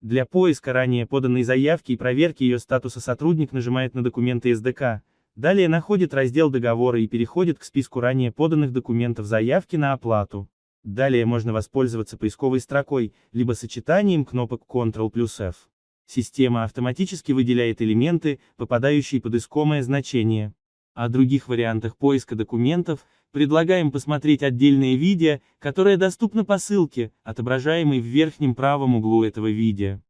Для поиска ранее поданной заявки и проверки ее статуса сотрудник нажимает на документы СДК, далее находит раздел договора и переходит к списку ранее поданных документов заявки на оплату. Далее можно воспользоваться поисковой строкой, либо сочетанием кнопок Ctrl плюс F. Система автоматически выделяет элементы, попадающие под искомое значение. О других вариантах поиска документов, предлагаем посмотреть отдельное видео, которое доступно по ссылке, отображаемой в верхнем правом углу этого видео.